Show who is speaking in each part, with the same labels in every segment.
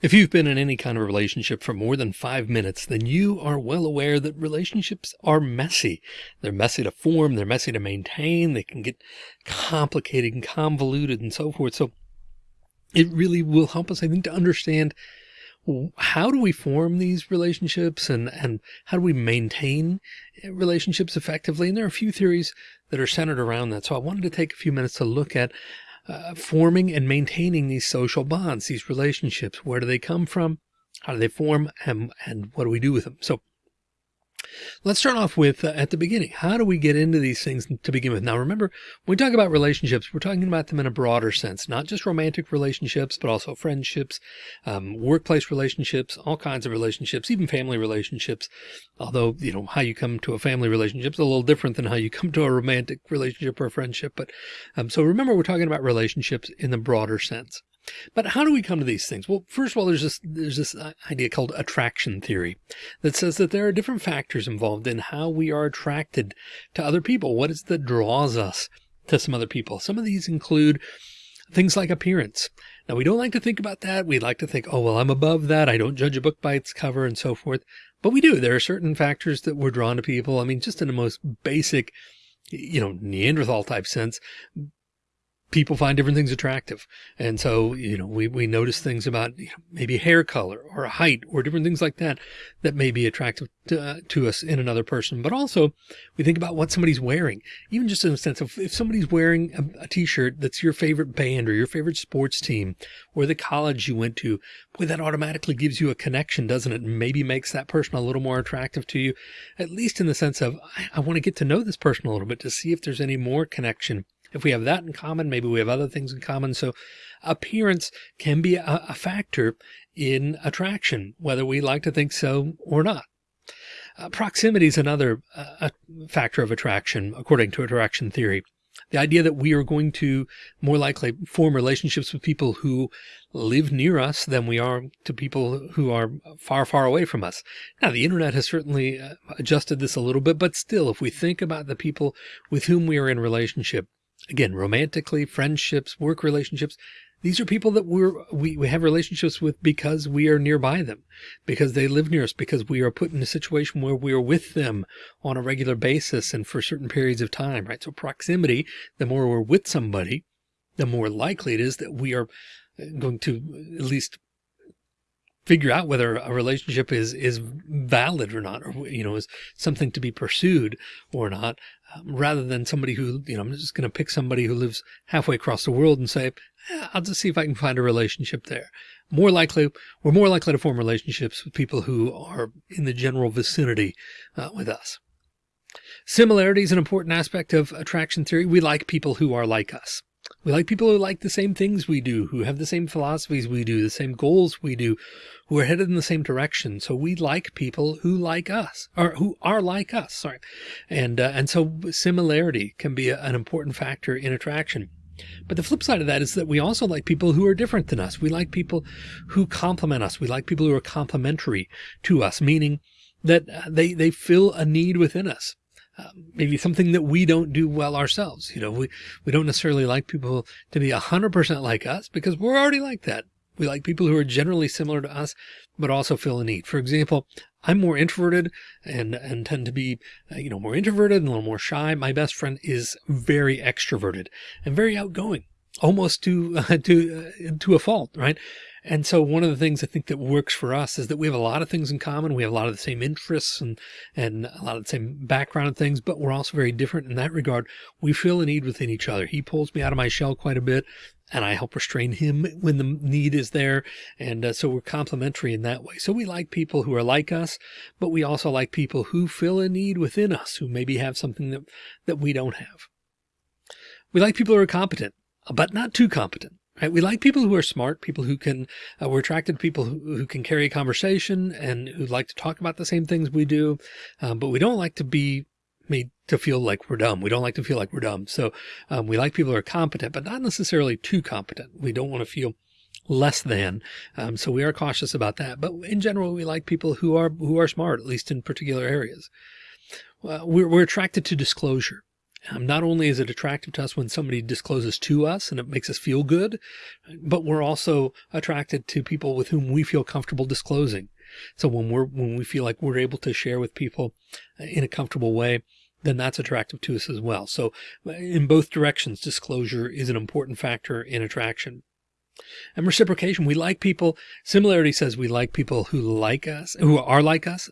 Speaker 1: If you've been in any kind of relationship for more than five minutes, then you are well aware that relationships are messy. They're messy to form. They're messy to maintain. They can get complicated and convoluted and so forth. So it really will help us, I think, to understand how do we form these relationships and, and how do we maintain eh, relationships effectively? And there are a few theories that are centered around that. So I wanted to take a few minutes to look at uh, forming and maintaining these social bonds, these relationships. Where do they come from? How do they form? And, and what do we do with them? So Let's start off with uh, at the beginning. How do we get into these things to begin with? Now, remember, when we talk about relationships, we're talking about them in a broader sense, not just romantic relationships, but also friendships, um, workplace relationships, all kinds of relationships, even family relationships. Although, you know, how you come to a family relationship is a little different than how you come to a romantic relationship or a friendship. But um, so remember, we're talking about relationships in the broader sense. But how do we come to these things? Well, first of all, there's this, there's this uh, idea called attraction theory that says that there are different factors involved in how we are attracted to other people. What is that draws us to some other people? Some of these include things like appearance. Now, we don't like to think about that. We like to think, oh, well, I'm above that. I don't judge a book by its cover and so forth. But we do. There are certain factors that we're drawn to people. I mean, just in the most basic, you know, Neanderthal type sense, people find different things attractive. And so, you know, we, we notice things about you know, maybe hair color or height or different things like that, that may be attractive to, uh, to us in another person. But also we think about what somebody's wearing, even just in the sense of if somebody's wearing a a t-shirt that's your favorite band or your favorite sports team or the college you went to, boy, that automatically gives you a connection, doesn't it? Maybe makes that person a little more attractive to you, at least in the sense of, I, I want to get to know this person a little bit to see if there's any more connection if we have that in common, maybe we have other things in common. So appearance can be a, a factor in attraction, whether we like to think so or not. Uh, proximity is another uh, factor of attraction, according to attraction theory. The idea that we are going to more likely form relationships with people who live near us than we are to people who are far, far away from us. Now, the internet has certainly uh, adjusted this a little bit, but still, if we think about the people with whom we are in relationship, again, romantically, friendships, work relationships. These are people that we're, we, we have relationships with because we are nearby them, because they live near us, because we are put in a situation where we are with them on a regular basis and for certain periods of time, right? So proximity, the more we're with somebody, the more likely it is that we are uh, going to at least figure out whether a relationship is is valid or not, or you know, is something to be pursued or not, um, rather than somebody who you know, I'm just going to pick somebody who lives halfway across the world and say, eh, I'll just see if I can find a relationship there. More likely, we're more likely to form relationships with people who are in the general vicinity uh, with us. Similarity is an important aspect of attraction theory. We like people who are like us. We like people who like the same things we do, who have the same philosophies we do, the same goals we do, who are headed in the same direction. So we like people who like us or who are like us. Sorry. And, uh, and so similarity can be a, an important factor in attraction. But the flip side of that is that we also like people who are different than us. We like people who complement us. We like people who are complementary to us, meaning that uh, they, they fill a need within us. Maybe something that we don't do well ourselves. You know, we, we don't necessarily like people to be a hundred percent like us because we're already like that. We like people who are generally similar to us, but also feel a need. For example, I'm more introverted and, and tend to be, uh, you know, more introverted and a little more shy. My best friend is very extroverted and very outgoing, almost to, uh, to, uh, to a fault, right? And so one of the things I think that works for us is that we have a lot of things in common. We have a lot of the same interests and, and a lot of the same background and things, but we're also very different in that regard. We feel a need within each other. He pulls me out of my shell quite a bit and I help restrain him when the need is there. And uh, so we're complementary in that way. So we like people who are like us, but we also like people who fill a need within us, who maybe have something that, that we don't have. We like people who are competent, but not too competent. Right? We like people who are smart, people who can, uh, we're attracted to people who, who, can carry a conversation and who like to talk about the same things we do. Um, but we don't like to be made to feel like we're dumb. We don't like to feel like we're dumb. So um, we like people who are competent, but not necessarily too competent. We don't want to feel less than. Um, so we are cautious about that. But in general, we like people who are who are smart, at least in particular areas. Uh, we're, we're attracted to disclosure. Um, not only is it attractive to us when somebody discloses to us and it makes us feel good, but we're also attracted to people with whom we feel comfortable disclosing. So when we're, when we feel like we're able to share with people in a comfortable way, then that's attractive to us as well. So in both directions, disclosure is an important factor in attraction. And reciprocation, we like people, similarity says we like people who like us, who are like us.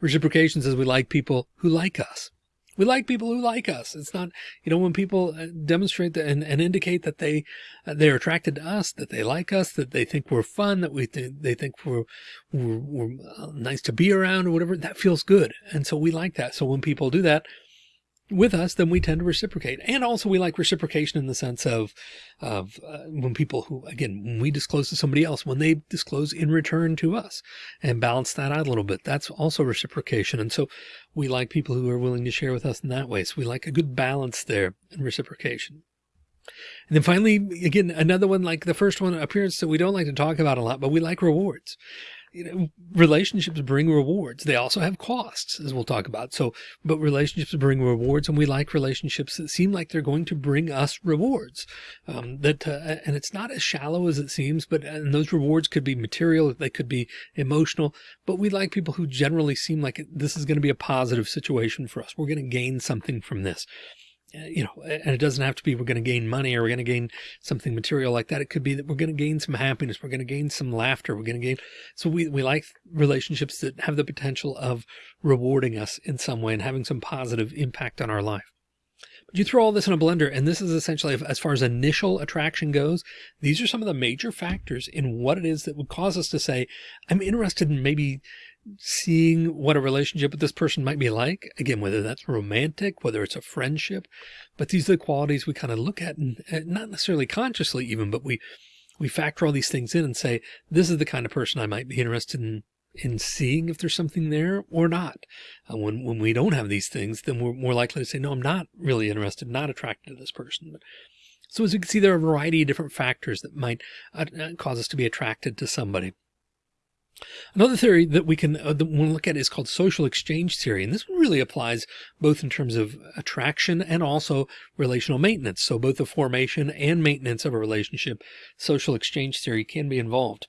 Speaker 1: Reciprocation says we like people who like us. We like people who like us. It's not, you know, when people uh, demonstrate that and, and indicate that they, uh, they're attracted to us, that they like us, that they think we're fun, that we, th they think we're, we're, we're uh, nice to be around or whatever, that feels good. And so we like that. So when people do that, with us, then we tend to reciprocate. And also we like reciprocation in the sense of, of uh, when people who, again, when we disclose to somebody else, when they disclose in return to us and balance that out a little bit, that's also reciprocation. And so we like people who are willing to share with us in that way. So we like a good balance there in reciprocation. And then finally, again, another one like the first one appearance that we don't like to talk about a lot, but we like rewards you know, relationships bring rewards. They also have costs, as we'll talk about. So, but relationships bring rewards, and we like relationships that seem like they're going to bring us rewards. Um, that uh, and it's not as shallow as it seems, but and those rewards could be material, they could be emotional. But we like people who generally seem like this is going to be a positive situation for us. We're going to gain something from this you know, and it doesn't have to be we're going to gain money or we're going to gain something material like that. It could be that we're going to gain some happiness. We're going to gain some laughter. We're going to gain. So we, we like relationships that have the potential of rewarding us in some way and having some positive impact on our life. But you throw all this in a blender, and this is essentially, as far as initial attraction goes, these are some of the major factors in what it is that would cause us to say, I'm interested in maybe seeing what a relationship with this person might be like. Again, whether that's romantic, whether it's a friendship, but these are the qualities we kind of look at and, and not necessarily consciously even, but we, we factor all these things in and say, this is the kind of person I might be interested in, in seeing if there's something there or not. Uh, when, when we don't have these things, then we're more likely to say, no, I'm not really interested, not attracted to this person. But, so as you can see, there are a variety of different factors that might uh, uh cause us to be attracted to somebody. Another theory that we can uh, that we look at is called social exchange theory. And this really applies both in terms of attraction and also relational maintenance. So both the formation and maintenance of a relationship, social exchange theory can be involved.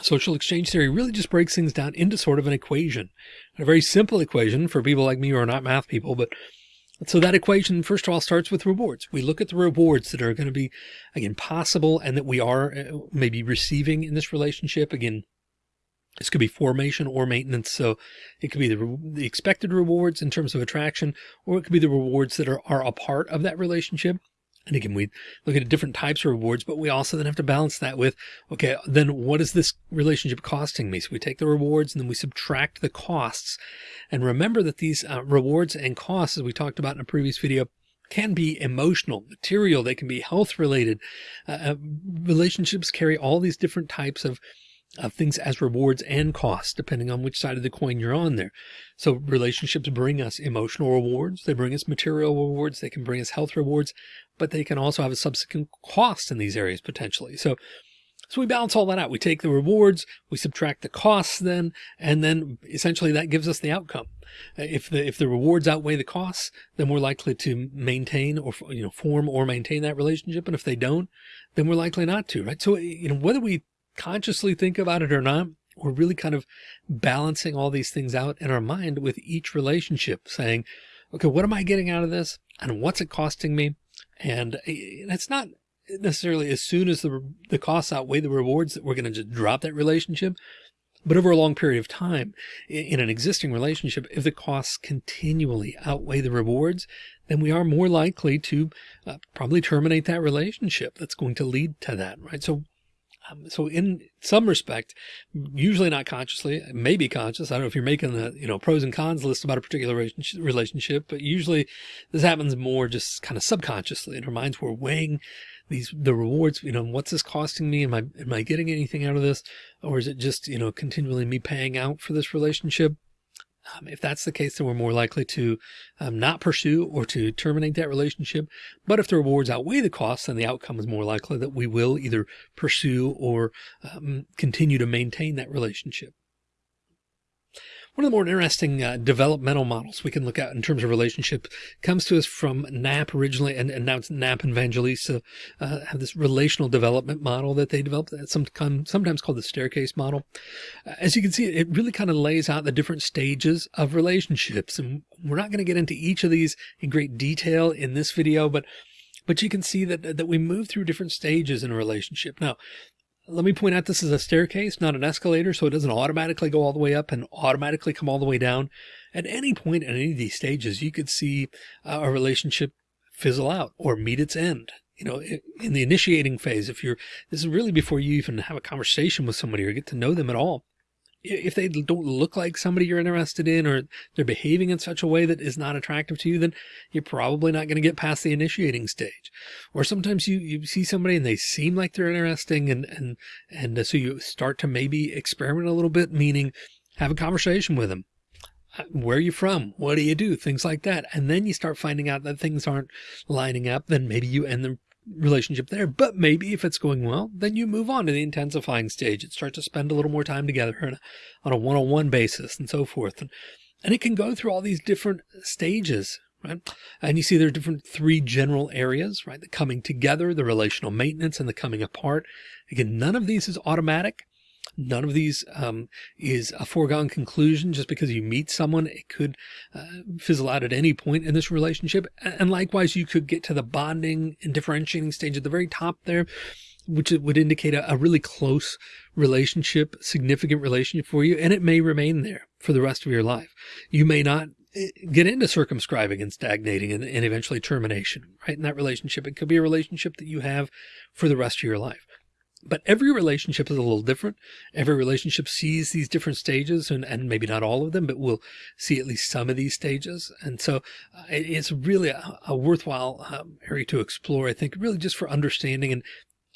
Speaker 1: Social exchange theory really just breaks things down into sort of an equation, a very simple equation for people like me who are not math people, but so that equation, first of all, starts with rewards. We look at the rewards that are going to be, again, possible and that we are uh, maybe receiving in this relationship. Again, this could be formation or maintenance. So it could be the, the expected rewards in terms of attraction, or it could be the rewards that are, are a part of that relationship. And again, we look at different types of rewards, but we also then have to balance that with, okay, then what is this relationship costing me? So we take the rewards and then we subtract the costs. And remember that these uh, rewards and costs, as we talked about in a previous video, can be emotional, material, they can be health related. Uh, uh relationships carry all these different types of of things as rewards and costs, depending on which side of the coin you're on there. So relationships bring us emotional rewards. They bring us material rewards. They can bring us health rewards, but they can also have a subsequent cost in these areas potentially. So, so we balance all that out. We take the rewards, we subtract the costs then, and then essentially that gives us the outcome. If the, if the rewards outweigh the costs, then we're likely to maintain or, you know, form or maintain that relationship. And if they don't, then we're likely not to, right? So, you know, whether we consciously think about it or not, we're really kind of balancing all these things out in our mind with each relationship saying, okay, what am I getting out of this? And what's it costing me? And eh, it's not necessarily as soon as the, the costs outweigh the rewards that we're going to just drop that relationship. But over a long period of time in an existing relationship, if the costs continually outweigh the rewards, then we are more likely to uh, probably terminate that relationship. That's going to lead to that, right? So um, so in some respect, usually not consciously, maybe conscious. I don't know if you're making the, you know, pros and cons list about a particular relationship, but usually this happens more just kind of subconsciously in our minds. We're weighing these, the rewards, you know, what's this costing me? Am I, am I getting anything out of this? Or is it just, you know, continually me paying out for this relationship? Um, if that's the case, then we're more likely to um, not pursue or to terminate that relationship. But if the rewards outweigh the costs, then the outcome is more likely that we will either pursue or um, continue to maintain that relationship. One of the more interesting uh, developmental models we can look at in terms of relationship comes to us from Knapp originally, and, and now it's Knapp and Vangelisti uh, have this relational development model that they developed, that's sometimes called the staircase model. Uh, as you can see, it really kind of lays out the different stages of relationships. And we're not going to get into each of these in great detail in this video, but but you can see that that we move through different stages in a relationship. Now, let me point out this is a staircase, not an escalator, so it doesn't automatically go all the way up and automatically come all the way down. At any point in any of these stages, you could see uh, a relationship fizzle out or meet its end. You know, in the initiating phase, if you're, this is really before you even have a conversation with somebody or get to know them at all if they don't look like somebody you're interested in or they're behaving in such a way that is not attractive to you, then you're probably not going to get past the initiating stage. Or sometimes you, you see somebody and they seem like they're interesting and, and, and uh, so you start to maybe experiment a little bit, meaning have a conversation with them. Uh, where are you from? What do you do? Things like that. And then you start finding out that things aren't lining up. Then maybe you end the relationship there. But maybe if it's going well, then you move on to the intensifying stage and start to spend a little more time together on a, on a one-on-one basis and so forth. And, and it can go through all these different stages, right? And you see there are different three general areas, right? The coming together, the relational maintenance and the coming apart. Again, none of these is automatic. None of these um, is a foregone conclusion. Just because you meet someone, it could uh, fizzle out at any point in this relationship. And likewise, you could get to the bonding and differentiating stage at the very top there, which would indicate a, a really close relationship, significant relationship for you. And it may remain there for the rest of your life. You may not eh, get into circumscribing and stagnating and, and, eventually termination, right? In that relationship, it could be a relationship that you have for the rest of your life. But every relationship is a little different. Every relationship sees these different stages and, and maybe not all of them, but we'll see at least some of these stages. And so uh, it's really a, a worthwhile um, area to explore, I think, really just for understanding. And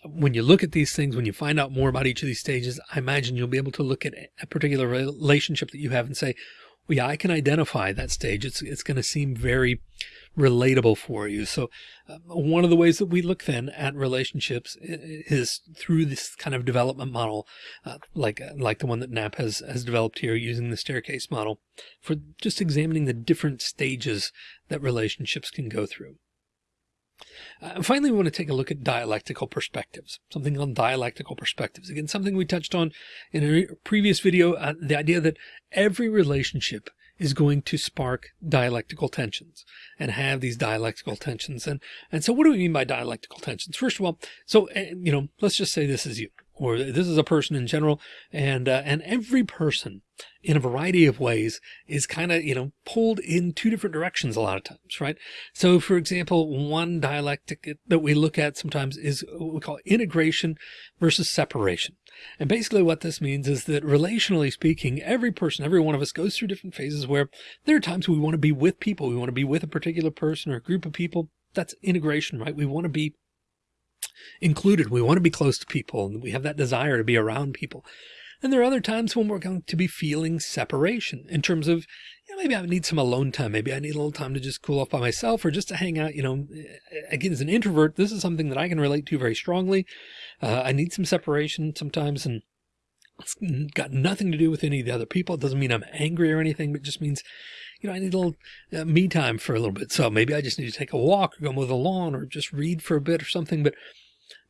Speaker 1: when you look at these things, when you find out more about each of these stages, I imagine you'll be able to look at a particular relationship that you have and say, yeah, I can identify that stage. It's, it's going to seem very relatable for you. So uh, one of the ways that we look then at relationships is through this kind of development model, uh, like, uh, like the one that Knapp has, has developed here using the staircase model for just examining the different stages that relationships can go through. Uh, finally, we want to take a look at dialectical perspectives, something on dialectical perspectives. Again, something we touched on in a previous video, uh, the idea that every relationship is going to spark dialectical tensions and have these dialectical tensions. And, and so what do we mean by dialectical tensions? First of all, so, eh, you know, let's just say this is you or this is a person in general and, uh, and every person in a variety of ways is kind of, you know, pulled in two different directions a lot of times, right? So for example, one dialectic that we look at sometimes is what we call integration versus separation. And basically what this means is that relationally speaking, every person, every one of us goes through different phases where there are times we want to be with people. We want to be with a particular person or a group of people. That's integration, right? We want to be included. We want to be close to people and we have that desire to be around people. And there are other times when we're going to be feeling separation in terms of, you know, maybe I need some alone time. Maybe I need a little time to just cool off by myself or just to hang out. You know, again, as an introvert, this is something that I can relate to very strongly. Uh, I need some separation sometimes and it's got nothing to do with any of the other people. It doesn't mean I'm angry or anything, but it just means, you know, I need a little uh, me time for a little bit. So maybe I just need to take a walk or go mow the lawn or just read for a bit or something. But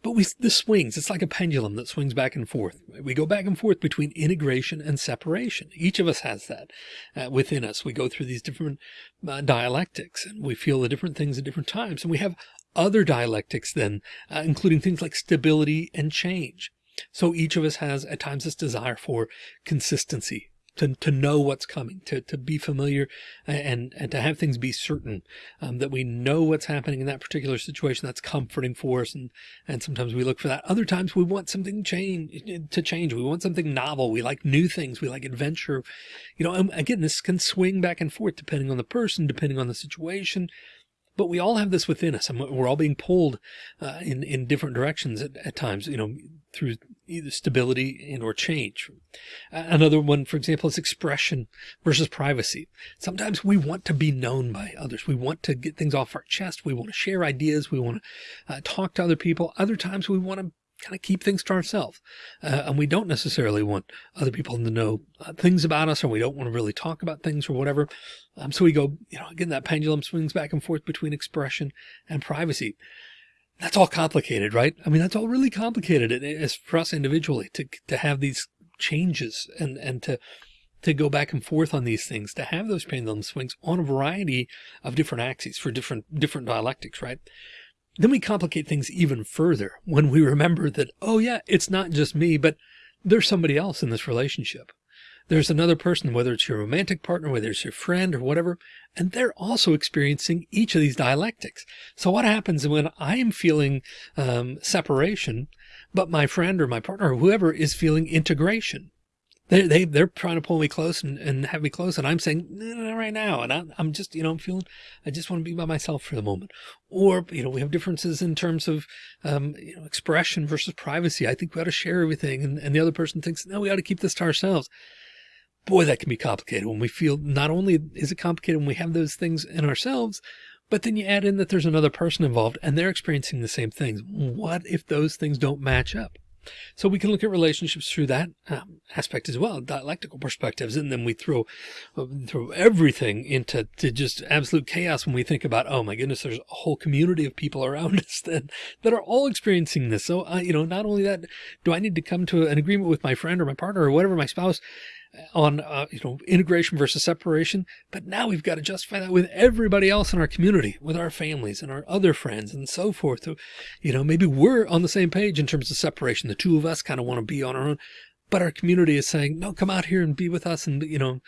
Speaker 1: but we, this swings, it's like a pendulum that swings back and forth. We go back and forth between integration and separation. Each of us has that uh, within us. We go through these different uh, dialectics and we feel the different things at different times. And we have other dialectics then, uh, including things like stability and change. So each of us has at times this desire for consistency, to, to know what's coming, to, to be familiar and, and to have things be certain, um, that we know what's happening in that particular situation. That's comforting for us. And, and sometimes we look for that. Other times we want something change to change. We want something novel. We like new things. We like adventure. You know, again, this can swing back and forth depending on the person, depending on the situation, but we all have this within us and we're all being pulled uh, in, in different directions at, at, times, you know, through either stability and or change. Another one, for example, is expression versus privacy. Sometimes we want to be known by others. We want to get things off our chest. We want to share ideas. We want to uh, talk to other people. Other times we want to kind of keep things to ourselves. Uh, and we don't necessarily want other people to know uh, things about us, or we don't want to really talk about things or whatever. Um, so we go, you know, again, that pendulum swings back and forth between expression and privacy. That's all complicated, right? I mean, that's all really complicated as for us individually to, to have these changes and, and to, to go back and forth on these things, to have those pendulum swings on a variety of different axes for different, different dialectics, right? Then we complicate things even further when we remember that, oh yeah, it's not just me, but there's somebody else in this relationship. There's another person, whether it's your romantic partner, whether it's your friend or whatever, and they're also experiencing each of these dialectics. So what happens when I'm feeling um, separation, but my friend or my partner or whoever is feeling integration? They, they, they're trying to pull me close and, and have me close. And I'm saying, no, no, no right now. And I, I'm just, you know, I'm feeling, I just want to be by myself for the moment. Or, you know, we have differences in terms of, um, you know, expression versus privacy. I think we ought to share everything. And, and the other person thinks, no, we ought to keep this to ourselves. Boy, that can be complicated when we feel not only is it complicated when we have those things in ourselves, but then you add in that there's another person involved and they're experiencing the same things. What if those things don't match up? So we can look at relationships through that um, aspect as well, dialectical perspectives. And then we throw, throw everything into to just absolute chaos when we think about, oh my goodness, there's a whole community of people around us that, that are all experiencing this. So, uh, you know, not only that, do I need to come to an agreement with my friend or my partner or whatever, my spouse, on, uh, you know, integration versus separation. But now we've got to justify that with everybody else in our community, with our families and our other friends and so forth. So, you know, maybe we're on the same page in terms of separation. The two of us kind of want to be on our own, but our community is saying, no, come out here and be with us. And, you know,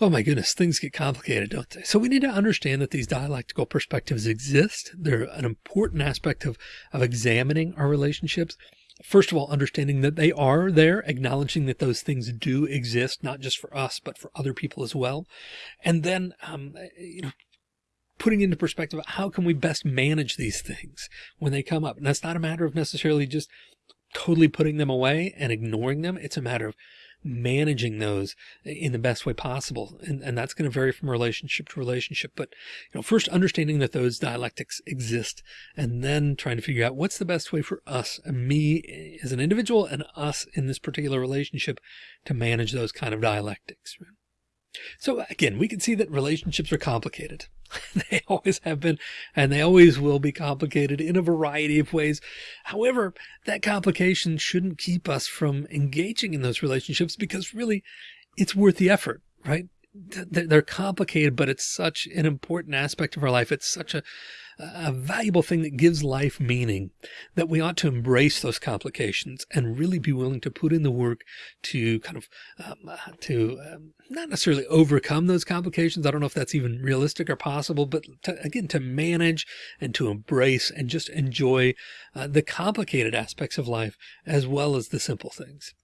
Speaker 1: Oh my goodness, things get complicated, don't they? So we need to understand that these dialectical perspectives exist. They're an important aspect of, of examining our relationships first of all, understanding that they are there, acknowledging that those things do exist, not just for us, but for other people as well. And then, um, you know, putting into perspective, how can we best manage these things when they come up? And that's not a matter of necessarily just totally putting them away and ignoring them. It's a matter of managing those in the best way possible. And, and that's going to vary from relationship to relationship. But, you know, first understanding that those dialectics exist and then trying to figure out what's the best way for us me as an individual and us in this particular relationship to manage those kind of dialectics. So again, we can see that relationships are complicated. they always have been, and they always will be complicated in a variety of ways. However, that complication shouldn't keep us from engaging in those relationships because really it's worth the effort, right? They're complicated, but it's such an important aspect of our life. It's such a, a valuable thing that gives life meaning that we ought to embrace those complications and really be willing to put in the work to kind of um, uh, to um, not necessarily overcome those complications. I don't know if that's even realistic or possible, but to, again, to manage and to embrace and just enjoy uh, the complicated aspects of life as well as the simple things.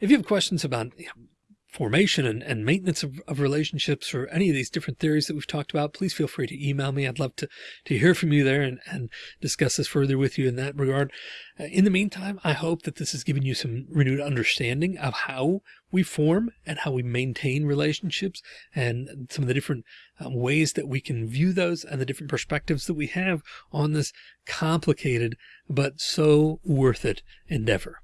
Speaker 1: If you have questions about you know, formation and, and maintenance of, of, relationships or any of these different theories that we've talked about, please feel free to email me. I'd love to, to hear from you there and, and discuss this further with you in that regard. Uh, in the meantime, I hope that this has given you some renewed understanding of how we form and how we maintain relationships and some of the different um, ways that we can view those and the different perspectives that we have on this complicated, but so worth it endeavor.